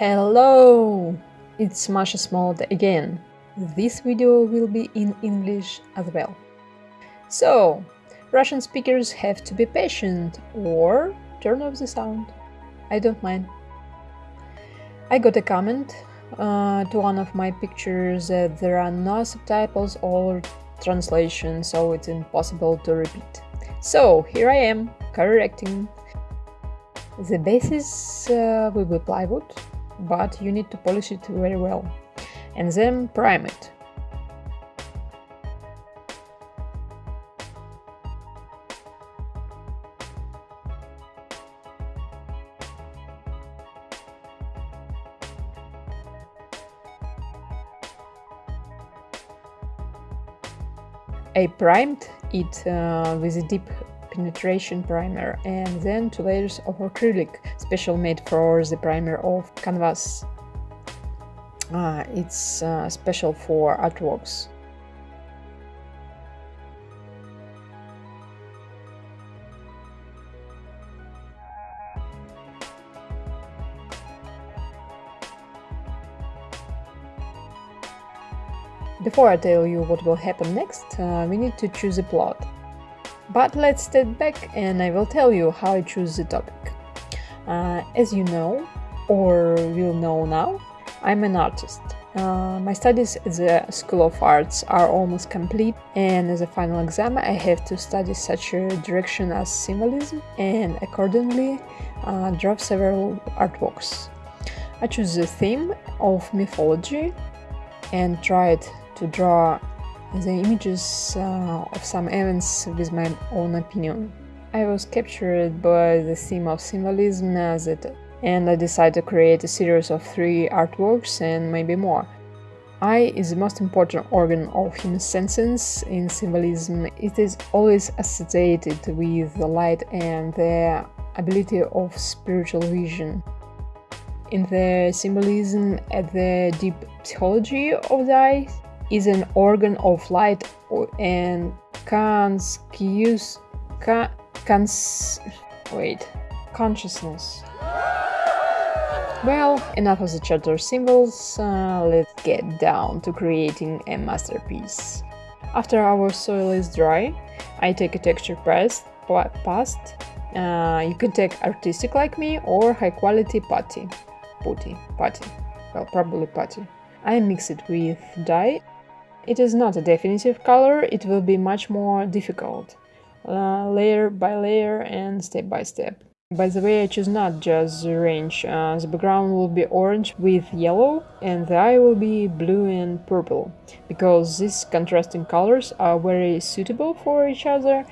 Hello! It's Masha Smold again. This video will be in English as well. So, Russian speakers have to be patient or turn off the sound. I don't mind. I got a comment uh, to one of my pictures that there are no subtitles or translation, so it's impossible to repeat. So, here I am, correcting. The basis uh, will be plywood, but you need to polish it very well. And then prime it. I primed it uh, with a deep penetration primer and then two layers of acrylic, special made for the primer of canvas. Uh, it's uh, special for artworks. Before I tell you what will happen next, uh, we need to choose a plot. But let's step back and I will tell you how I choose the topic. Uh, as you know, or will know now, I'm an artist. Uh, my studies at the School of Arts are almost complete, and as a final exam, I have to study such a direction as symbolism and accordingly uh, draw several artworks. I choose the theme of mythology and tried to draw the images uh, of some events with my own opinion. I was captured by the theme of symbolism as it, and I decided to create a series of three artworks and maybe more. Eye is the most important organ of human senses. In symbolism, it is always associated with the light and the ability of spiritual vision. In the symbolism at the deep psychology of the eye, is an organ of light and conscious cons wait consciousness. Well, enough of the charter symbols, uh, let's get down to creating a masterpiece. After our soil is dry, I take a texture press past. Uh, you can take artistic like me or high quality putty. Putty, putty. Well, probably putty. I mix it with dye it is not a definitive color, it will be much more difficult, uh, layer by layer and step by step. By the way, I choose not just the range, uh, the background will be orange with yellow and the eye will be blue and purple, because these contrasting colors are very suitable for each other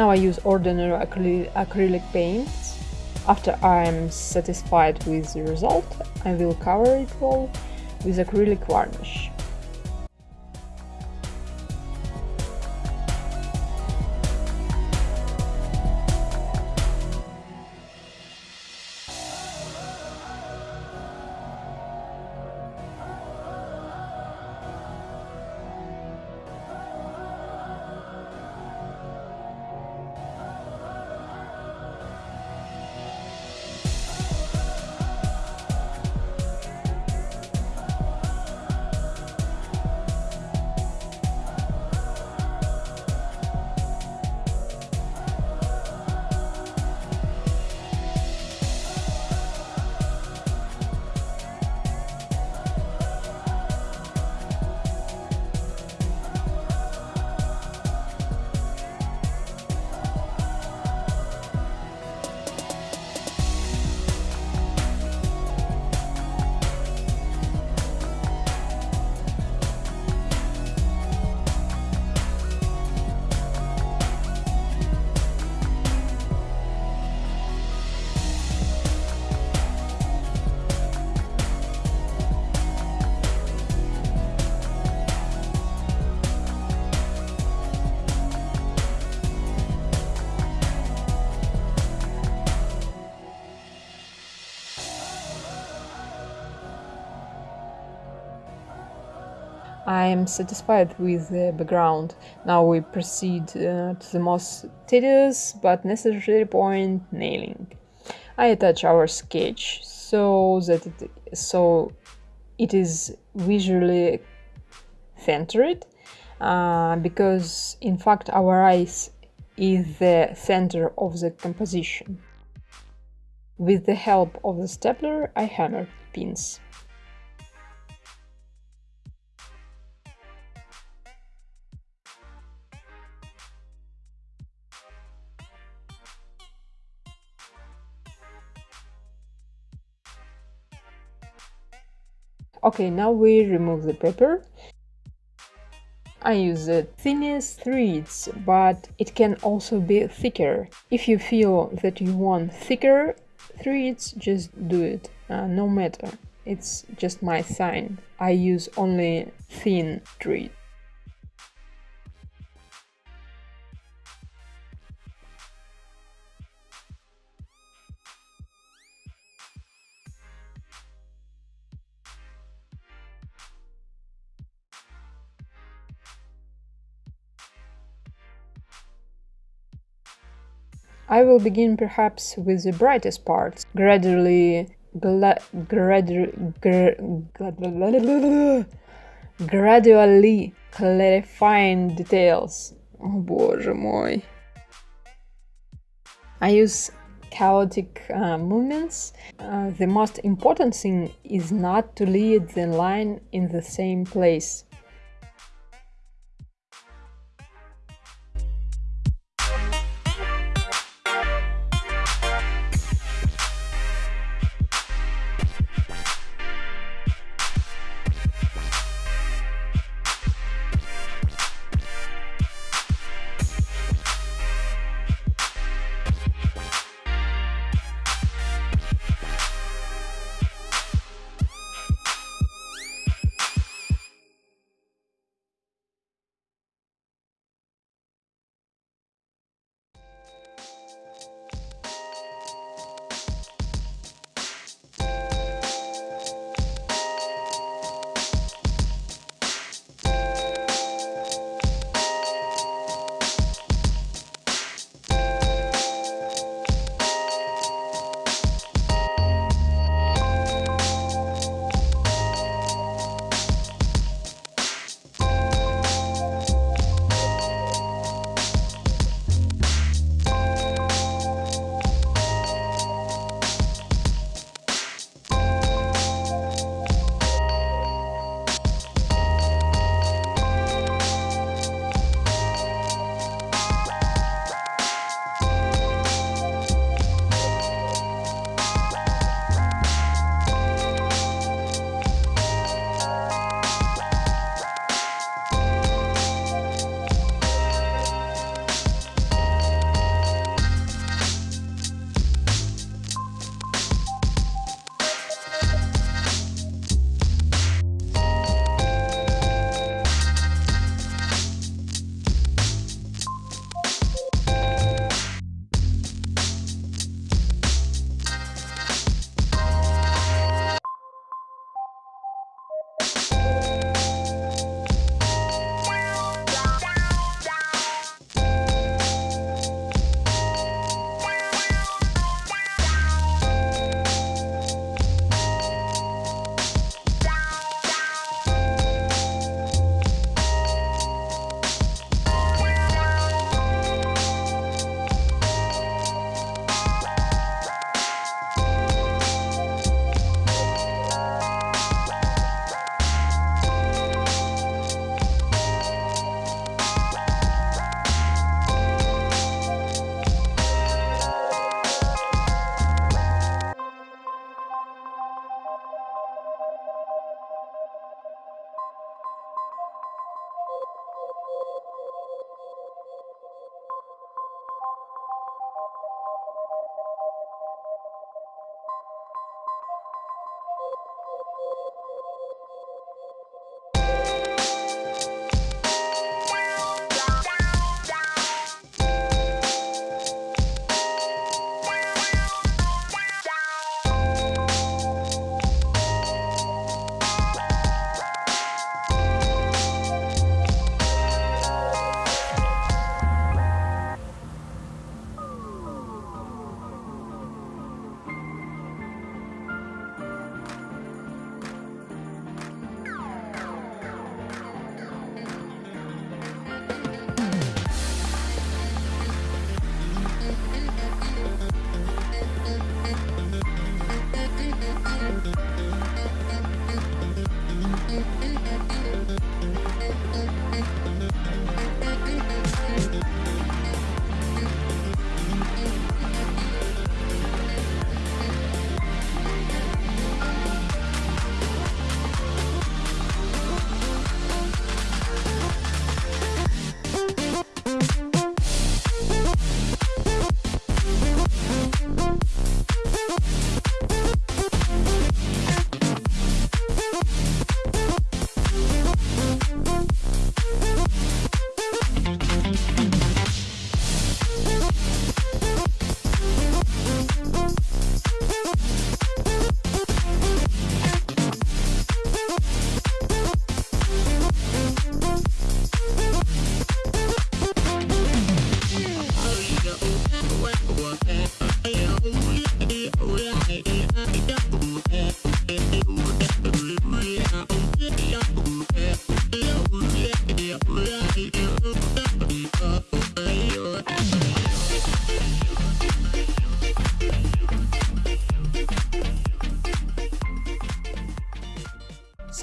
Now I use ordinary acryl acrylic paints. After I am satisfied with the result, I will cover it all with acrylic varnish. I am satisfied with the background. Now we proceed uh, to the most tedious but necessary point, nailing. I attach our sketch so that it, so it is visually centered uh, because in fact our eyes is the center of the composition. With the help of the stapler I hammered pins. Okay, now we remove the paper. I use the thinnest threads, but it can also be thicker. If you feel that you want thicker threads, just do it, uh, no matter. It's just my sign. I use only thin thread. I will begin perhaps with the brightest parts, gradually gradu gradually clarifying details. Oh боже мой. I use chaotic uh, movements. Uh, the most important thing is not to lead the line in the same place.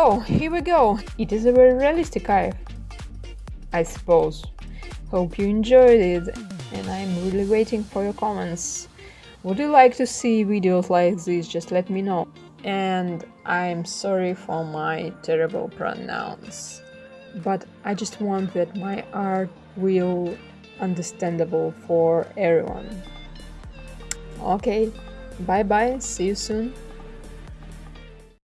Here we go. It is a very realistic eye, I suppose. Hope you enjoyed it, and I'm really waiting for your comments. Would you like to see videos like this? Just let me know. And I'm sorry for my terrible pronouns. But I just want that my art will understandable for everyone. Okay, bye bye, see you soon.